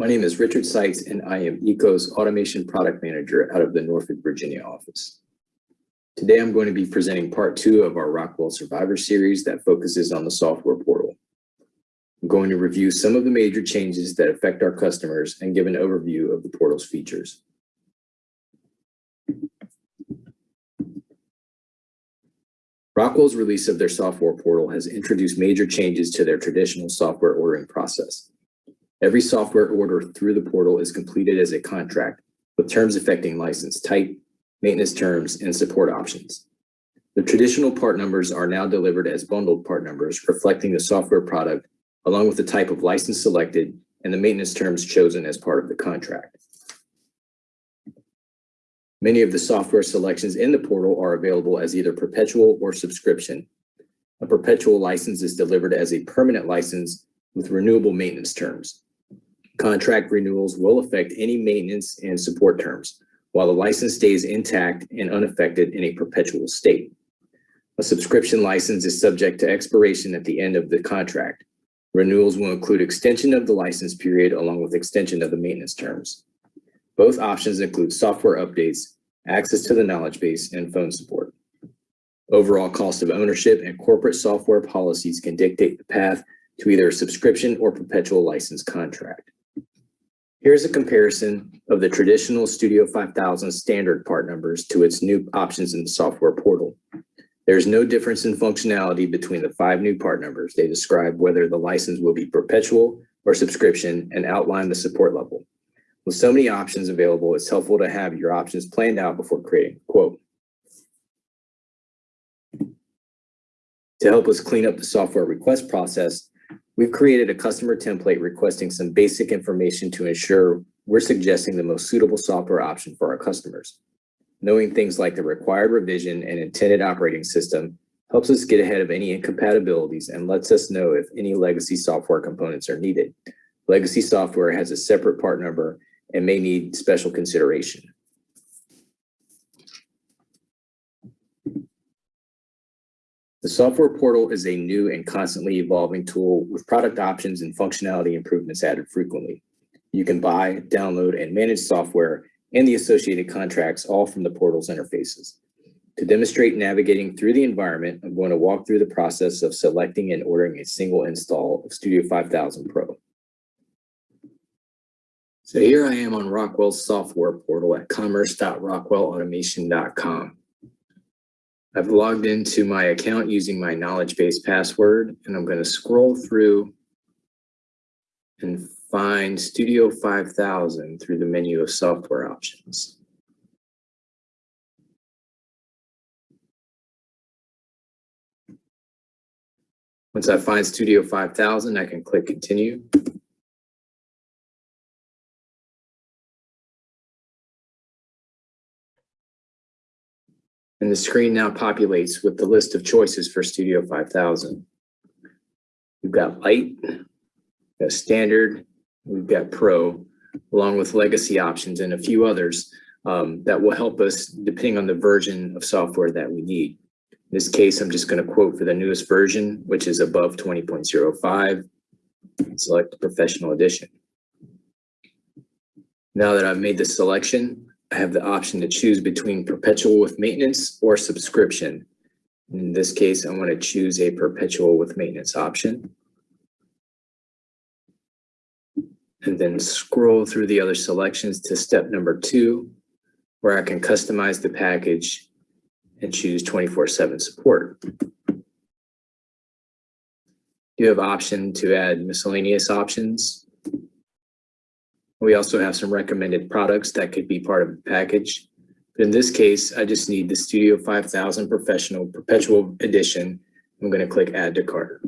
My name is Richard Sykes, and I am ECO's Automation Product Manager out of the Norfolk, Virginia office. Today, I'm going to be presenting part two of our Rockwell Survivor series that focuses on the software portal. I'm going to review some of the major changes that affect our customers and give an overview of the portal's features. Rockwell's release of their software portal has introduced major changes to their traditional software ordering process. Every software order through the portal is completed as a contract with terms affecting license type, maintenance terms, and support options. The traditional part numbers are now delivered as bundled part numbers reflecting the software product along with the type of license selected and the maintenance terms chosen as part of the contract. Many of the software selections in the portal are available as either perpetual or subscription. A perpetual license is delivered as a permanent license with renewable maintenance terms. Contract renewals will affect any maintenance and support terms, while the license stays intact and unaffected in a perpetual state. A subscription license is subject to expiration at the end of the contract. Renewals will include extension of the license period along with extension of the maintenance terms. Both options include software updates, access to the knowledge base, and phone support. Overall cost of ownership and corporate software policies can dictate the path to either a subscription or perpetual license contract. Here's a comparison of the traditional Studio 5000 standard part numbers to its new options in the software portal. There's no difference in functionality between the five new part numbers. They describe whether the license will be perpetual or subscription and outline the support level. With so many options available, it's helpful to have your options planned out before creating quote. To help us clean up the software request process, we've created a customer template requesting some basic information to ensure we're suggesting the most suitable software option for our customers. Knowing things like the required revision and intended operating system helps us get ahead of any incompatibilities and lets us know if any legacy software components are needed. Legacy software has a separate part number and may need special consideration. The software portal is a new and constantly evolving tool with product options and functionality improvements added frequently. You can buy, download, and manage software and the associated contracts all from the portal's interfaces. To demonstrate navigating through the environment, I'm going to walk through the process of selecting and ordering a single install of Studio 5000 Pro. So here I am on Rockwell's software portal at commerce.rockwellautomation.com. I've logged into my account using my knowledge base password, and I'm going to scroll through and find Studio 5000 through the menu of software options. Once I find Studio 5000, I can click continue. And the screen now populates with the list of choices for Studio 5000. We've got light, we've got standard, we've got pro, along with legacy options and a few others um, that will help us depending on the version of software that we need. In this case, I'm just going to quote for the newest version, which is above 20.05, select professional edition. Now that I've made the selection, have the option to choose between perpetual with maintenance or subscription. In this case, I want to choose a perpetual with maintenance option. And then scroll through the other selections to step number two, where I can customize the package and choose 24-7 support. You have option to add miscellaneous options we also have some recommended products that could be part of the package. But in this case, I just need the Studio 5000 Professional Perpetual Edition. I'm going to click Add to Cart.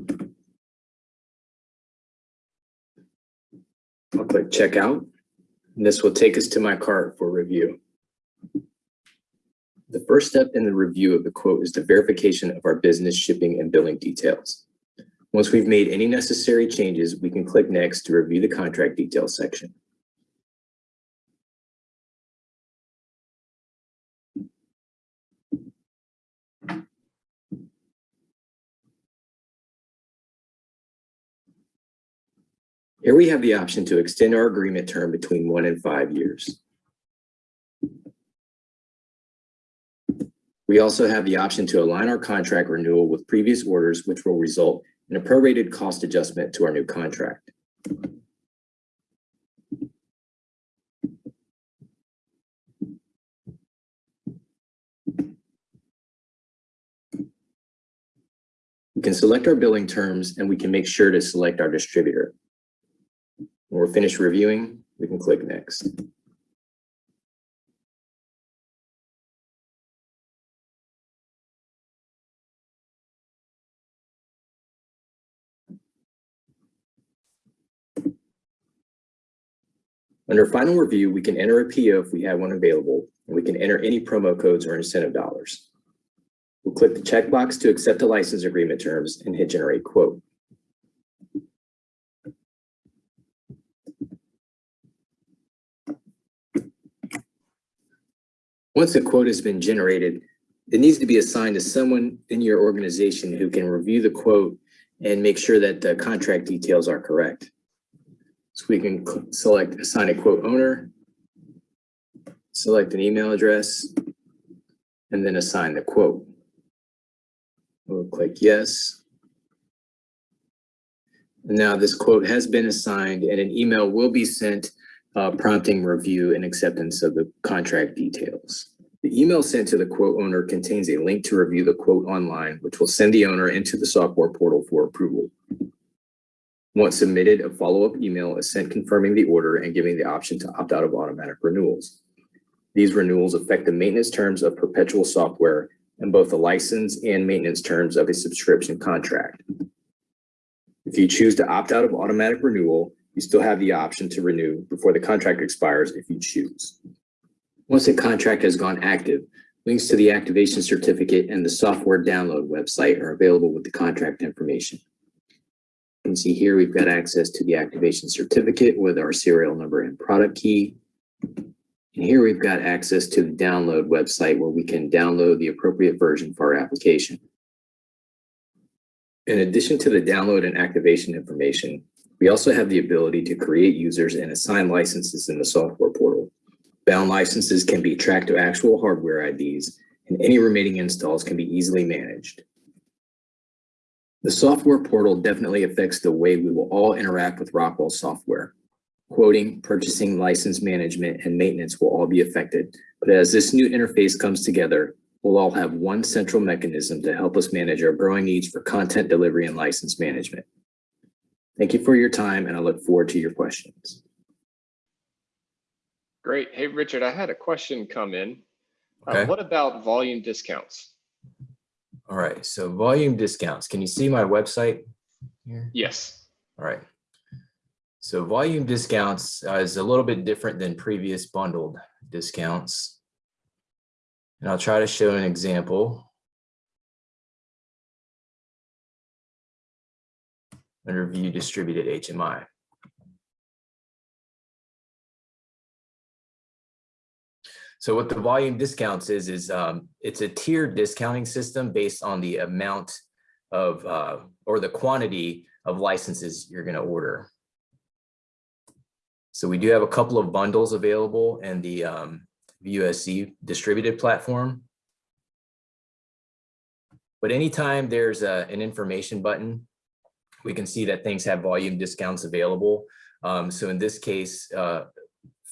I'll click Checkout. And this will take us to my cart for review. The first step in the review of the quote is the verification of our business shipping and billing details. Once we've made any necessary changes, we can click Next to review the contract details section. Here we have the option to extend our agreement term between one and five years. We also have the option to align our contract renewal with previous orders, which will result in a prorated cost adjustment to our new contract. We can select our billing terms and we can make sure to select our distributor. When we're finished reviewing, we can click next. Under final review, we can enter a PO if we have one available, and we can enter any promo codes or incentive dollars. We'll click the checkbox to accept the license agreement terms and hit generate quote. Once a quote has been generated, it needs to be assigned to someone in your organization who can review the quote and make sure that the contract details are correct. So we can select assign a quote owner, select an email address, and then assign the quote. We'll click yes. Now this quote has been assigned and an email will be sent uh, prompting review and acceptance of the contract details. The email sent to the quote owner contains a link to review the quote online, which will send the owner into the software portal for approval. Once submitted, a follow-up email is sent confirming the order and giving the option to opt out of automatic renewals. These renewals affect the maintenance terms of perpetual software and both the license and maintenance terms of a subscription contract. If you choose to opt out of automatic renewal, you still have the option to renew before the contract expires if you choose. Once a contract has gone active, links to the activation certificate and the software download website are available with the contract information. You can see here, we've got access to the activation certificate with our serial number and product key. And here we've got access to the download website where we can download the appropriate version for our application. In addition to the download and activation information, we also have the ability to create users and assign licenses in the software portal. Bound licenses can be tracked to actual hardware IDs, and any remaining installs can be easily managed. The software portal definitely affects the way we will all interact with Rockwell software. Quoting, purchasing, license management, and maintenance will all be affected. But as this new interface comes together, we'll all have one central mechanism to help us manage our growing needs for content delivery and license management. Thank you for your time, and I look forward to your questions. Great. Hey, Richard, I had a question come in. Uh, What about volume discounts? All right, so volume discounts. Can you see my website here? Yes. All right. So volume discounts uh, is a little bit different than previous bundled discounts. And I'll try to show an example. Under view distributed HMI. So what the volume discounts is, is um, it's a tiered discounting system based on the amount of, uh, or the quantity of licenses you're gonna order. So we do have a couple of bundles available in the um, distributed platform. But anytime there's a, an information button, we can see that things have volume discounts available. Um, so in this case, uh,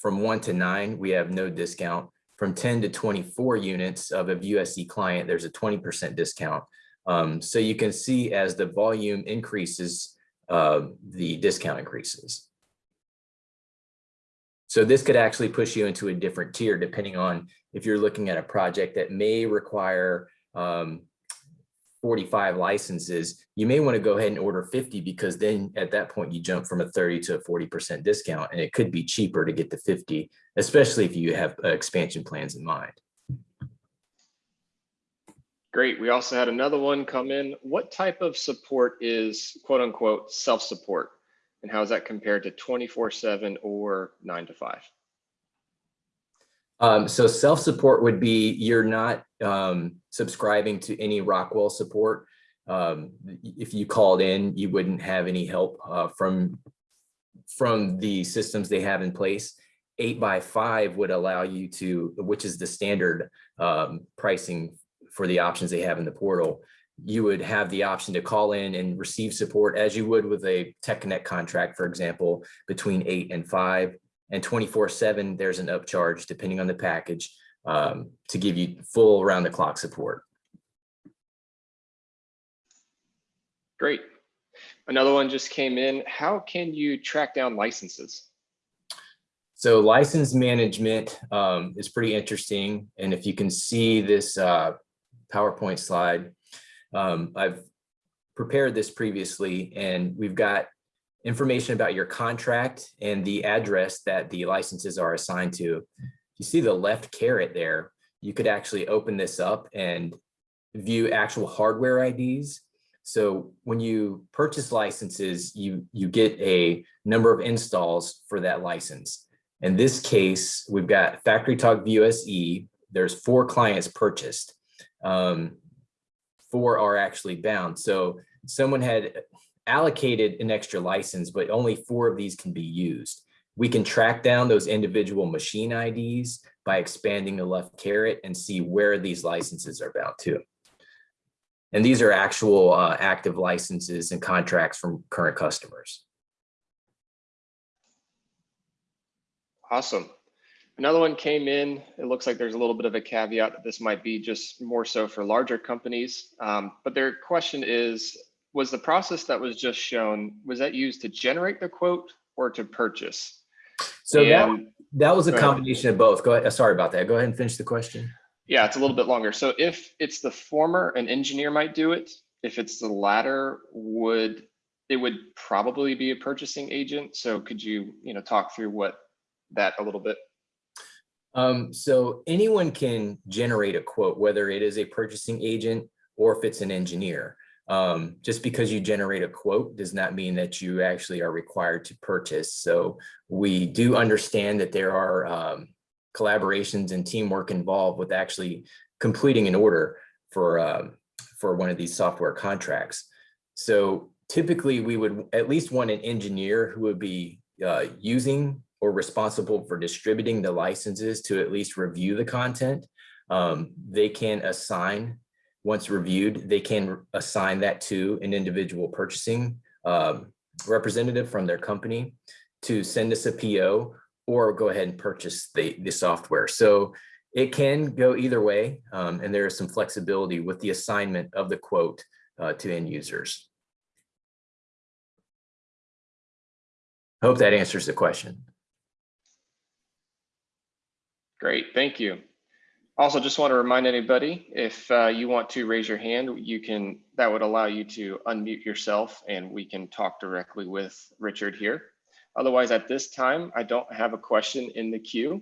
from one to nine, we have no discount. From 10 to 24 units of a View SE client, there's a 20% discount. Um, so you can see as the volume increases, uh, the discount increases. So this could actually push you into a different tier depending on if you're looking at a project that may require um, 45 licenses, you may want to go ahead and order 50 because then at that point you jump from a 30 to a 40% discount and it could be cheaper to get to 50, especially if you have uh, expansion plans in mind. Great. We also had another one come in. What type of support is quote unquote self-support? And how is that compared to 24 seven or nine to five? Um, so self-support would be you're not um, subscribing to any Rockwell support. Um, if you called in, you wouldn't have any help uh, from from the systems they have in place. Eight by five would allow you to, which is the standard um, pricing for the options they have in the portal. You would have the option to call in and receive support as you would with a Tech Connect contract, for example, between eight and five. And twenty-four seven, there's an upcharge depending on the package um, to give you full around the clock support. Great. Another one just came in. How can you track down licenses? So license management um, is pretty interesting. And if you can see this uh, PowerPoint slide, um, I've prepared this previously and we've got information about your contract and the address that the licenses are assigned to. You see the left caret there, you could actually open this up and view actual hardware IDs. So when you purchase licenses, you, you get a number of installs for that license. In this case, we've got FactoryTalk View SE. There's four clients purchased. Um, four are actually bound. So someone had allocated an extra license, but only four of these can be used. We can track down those individual machine IDs by expanding the left caret and see where these licenses are bound to. And these are actual uh, active licenses and contracts from current customers. Awesome. Another one came in. It looks like there's a little bit of a caveat that this might be just more so for larger companies. Um, but their question is, was the process that was just shown, was that used to generate the quote or to purchase? So that, And- that was a Go ahead. combination of both. Go ahead. uh, Sorry about that. Go ahead and finish the question. Yeah, it's a little bit longer. So if it's the former, an engineer might do it. If it's the latter, would, it would probably be a purchasing agent. So could you, you know, talk through what that a little bit? Um, so anyone can generate a quote, whether it is a purchasing agent or if it's an engineer. Um, just because you generate a quote does not mean that you actually are required to purchase. So we do understand that there are um, collaborations and teamwork involved with actually completing an order for um, for one of these software contracts. So typically we would at least want an engineer who would be uh, using or responsible for distributing the licenses to at least review the content. Um, they can assign, once reviewed, they can assign that to an individual purchasing um, representative from their company to send us a PO or go ahead and purchase the, the software. So it can go either way, um, and there is some flexibility with the assignment of the quote uh, to end users. Hope that answers the question. Great, thank you. Also, just want to remind anybody, if uh, you want to raise your hand, you can, that would allow you to unmute yourself and we can talk directly with Richard here. Otherwise, at this time, I don't have a question in the queue.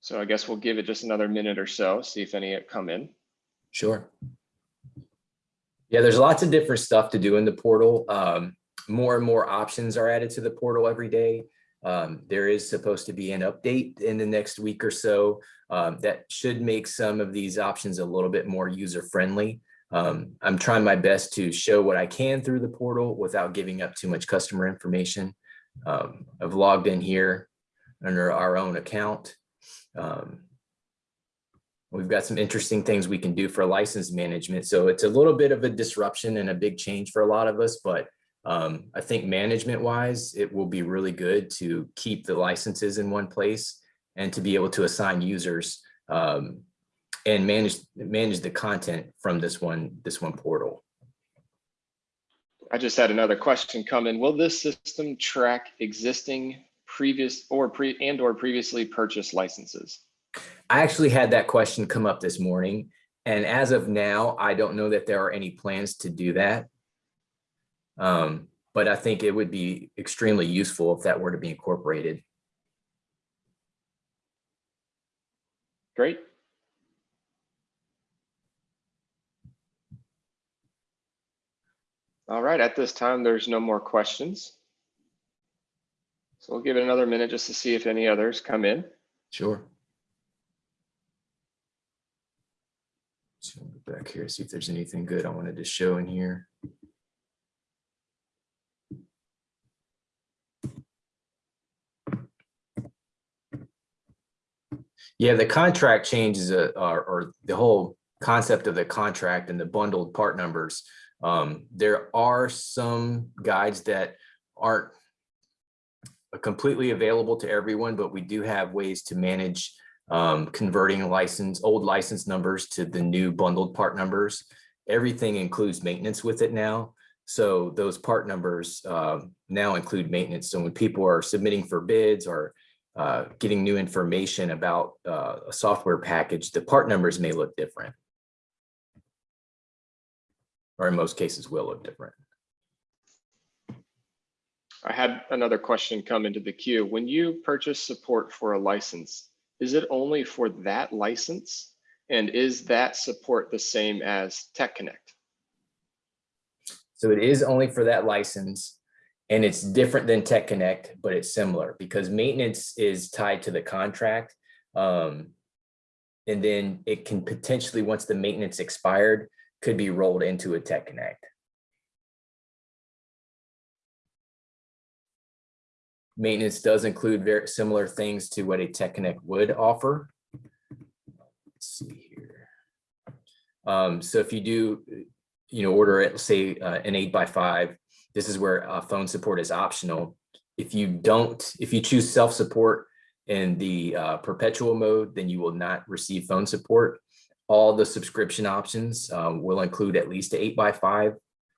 So I guess we'll give it just another minute or so, see if any come in. Sure. Yeah, there's lots of different stuff to do in the portal. Um, more and more options are added to the portal every day. Um, there is supposed to be an update in the next week or so um, that should make some of these options a little bit more user friendly. Um, I'm trying my best to show what I can through the portal without giving up too much customer information. Um, I've logged in here under our own account. Um, We've got some interesting things we can do for license management. So it's a little bit of a disruption and a big change for a lot of us, but um, I think management wise, it will be really good to keep the licenses in one place and to be able to assign users um, and manage manage the content from this one this one portal. I just had another question come in. Will this system track existing previous or pre and or previously purchased licenses? I actually had that question come up this morning, and as of now, I don't know that there are any plans to do that. Um, but I think it would be extremely useful if that were to be incorporated. Great. All right, at this time, there's no more questions. So we'll give it another minute just to see if any others come in. Sure. So go back here, see if there's anything good I wanted to show in here. Yeah, the contract changes, uh, or, or the whole concept of the contract and the bundled part numbers. Um, there are some guides that aren't completely available to everyone, but we do have ways to manage um, converting license, old license numbers to the new bundled part numbers. Everything includes maintenance with it now. So those part numbers uh, now include maintenance. So when people are submitting for bids or uh, getting new information about uh, a software package, the part numbers may look different. Or in most cases will look different. I had another question come into the queue. When you purchase support for a license, is it only for that license? And is that support the same as Tech Connect? So it is only for that license and it's different than Tech Connect, but it's similar because maintenance is tied to the contract. Um, and then it can potentially, once the maintenance expired, could be rolled into a Tech Connect. Maintenance does include very similar things to what a Tech Connect would offer. Let's see here. Um, so if you do, you know, order it, say uh, an eight by five, this is where uh, phone support is optional. If you don't, if you choose self-support in the uh, perpetual mode, then you will not receive phone support. All the subscription options uh, will include at least eight by five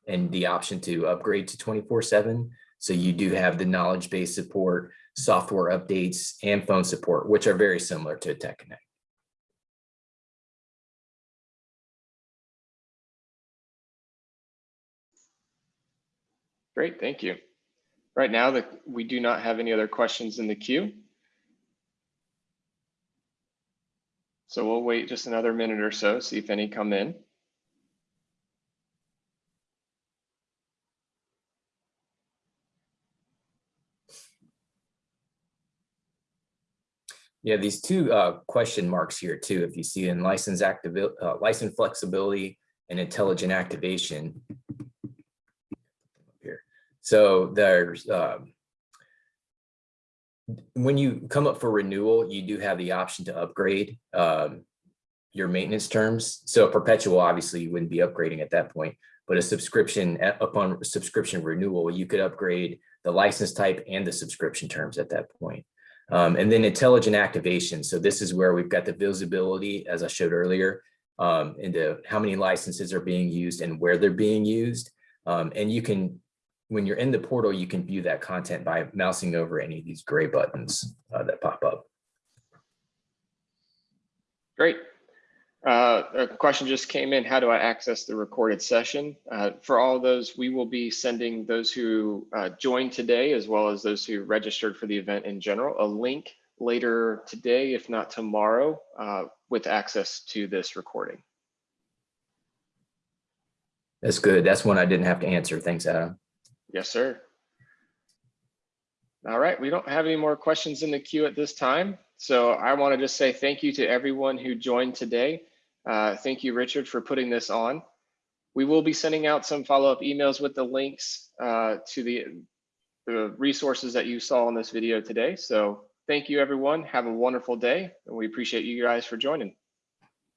and the option to upgrade to 24 seven. So you do have the knowledge base support, software updates and phone support, which are very similar to Tech Connect. Great, thank you. Right now, that we do not have any other questions in the queue. So we'll wait just another minute or so, see if any come in. Yeah, these two uh, question marks here too, if you see in license active, uh, license flexibility and intelligent activation. So there's, um, when you come up for renewal, you do have the option to upgrade um, your maintenance terms. So perpetual, obviously, you wouldn't be upgrading at that point, but a subscription upon subscription renewal, you could upgrade the license type and the subscription terms at that point. Um, and then intelligent activation. So this is where we've got the visibility, as I showed earlier, um, into how many licenses are being used and where they're being used. Um, and you can, when you're in the portal, you can view that content by mousing over any of these gray buttons uh, that pop up. Great. Uh, a question just came in. How do I access the recorded session? Uh, for all of those, we will be sending those who uh, joined today, as well as those who registered for the event in general, a link later today, if not tomorrow, uh, with access to this recording. That's good. That's one I didn't have to answer. Thanks, Adam. Yes, sir. All right, we don't have any more questions in the queue at this time. So I want to just say thank you to everyone who joined today. Uh, thank you, Richard, for putting this on. We will be sending out some follow-up emails with the links uh, to the, the resources that you saw in this video today. So thank you, everyone. Have a wonderful day, and we appreciate you guys for joining.